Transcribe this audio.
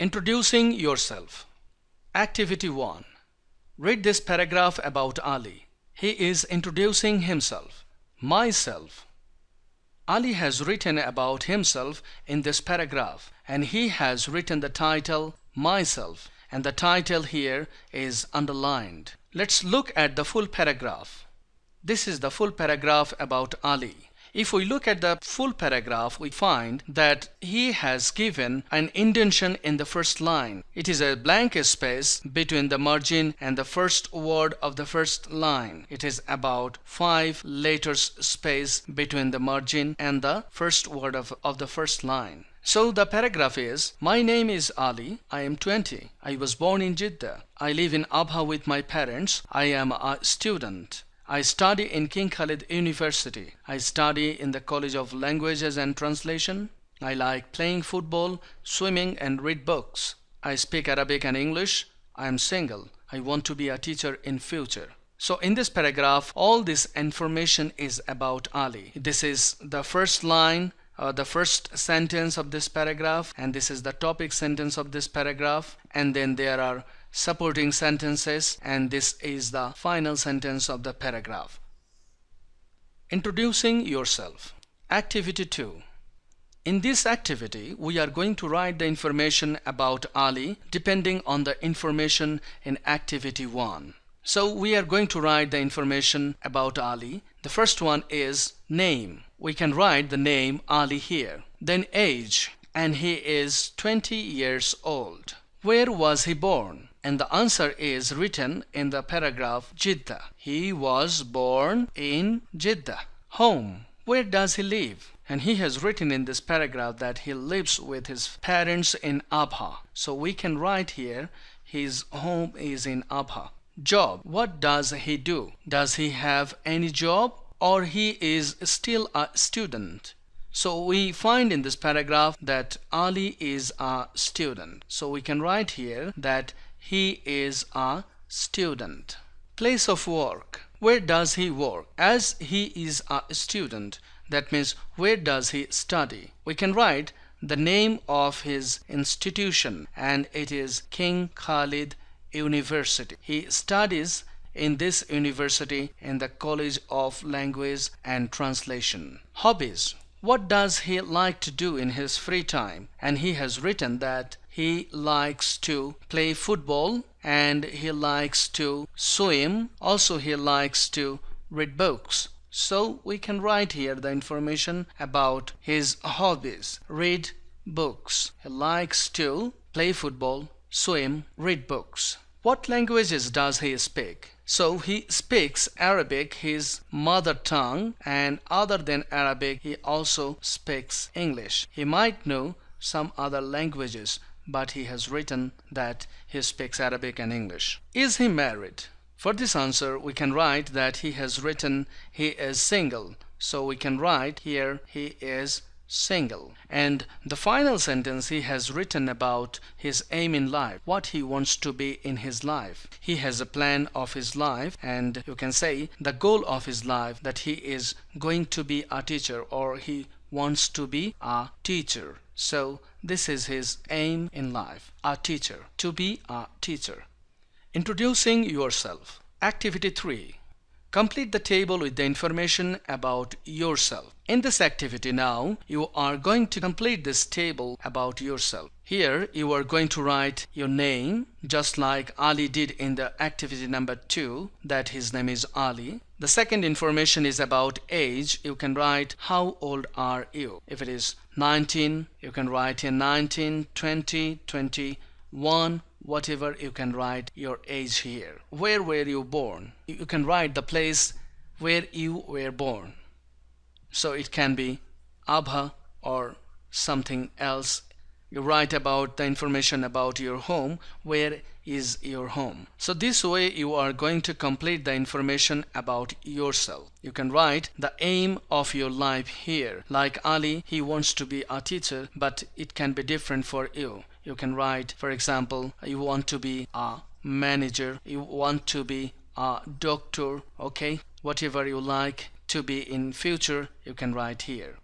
Introducing yourself. Activity 1. Read this paragraph about Ali. He is introducing himself. Myself. Ali has written about himself in this paragraph and he has written the title Myself and the title here is underlined. Let's look at the full paragraph. This is the full paragraph about Ali. If we look at the full paragraph, we find that he has given an indentation in the first line. It is a blank space between the margin and the first word of the first line. It is about five letters space between the margin and the first word of, of the first line. So the paragraph is My name is Ali. I am 20. I was born in Jeddah. I live in Abha with my parents. I am a student. I study in King Khalid University. I study in the College of Languages and Translation. I like playing football, swimming and read books. I speak Arabic and English. I am single. I want to be a teacher in future. So in this paragraph, all this information is about Ali. This is the first line uh, the first sentence of this paragraph and this is the topic sentence of this paragraph and then there are supporting sentences and this is the final sentence of the paragraph. Introducing yourself. Activity 2. In this activity, we are going to write the information about Ali depending on the information in activity 1. So we are going to write the information about Ali. The first one is name. We can write the name Ali here. Then age and he is 20 years old. Where was he born? And the answer is written in the paragraph Jeddah. He was born in Jeddah. Home. Where does he live? And he has written in this paragraph that he lives with his parents in Abha. So we can write here his home is in Abha. Job. What does he do? Does he have any job or he is still a student? So we find in this paragraph that Ali is a student. So we can write here that he is a student. Place of work. Where does he work? As he is a student, that means where does he study? We can write the name of his institution and it is King Khalid University. He studies in this university in the College of Language and Translation. Hobbies. What does he like to do in his free time? And he has written that he likes to play football and he likes to swim. Also he likes to read books. So we can write here the information about his hobbies. Read books. He likes to play football swim read books. What languages does he speak? So he speaks Arabic, his mother tongue, and other than Arabic, he also speaks English. He might know some other languages, but he has written that he speaks Arabic and English. Is he married? For this answer we can write that he has written he is single. So we can write here he is single. And the final sentence he has written about his aim in life, what he wants to be in his life. He has a plan of his life and you can say the goal of his life that he is going to be a teacher or he wants to be a teacher. So this is his aim in life, a teacher, to be a teacher. Introducing yourself. Activity 3. Complete the table with the information about yourself. In this activity now, you are going to complete this table about yourself. Here, you are going to write your name, just like Ali did in the activity number 2, that his name is Ali. The second information is about age. You can write how old are you. If it is 19, you can write here 19, 20, 21, whatever you can write your age here where were you born you can write the place where you were born so it can be Abha or something else you write about the information about your home where is your home? So this way you are going to complete the information about yourself. You can write the aim of your life here. Like Ali he wants to be a teacher but it can be different for you. You can write for example you want to be a manager you want to be a doctor okay? Whatever you like to be in future you can write here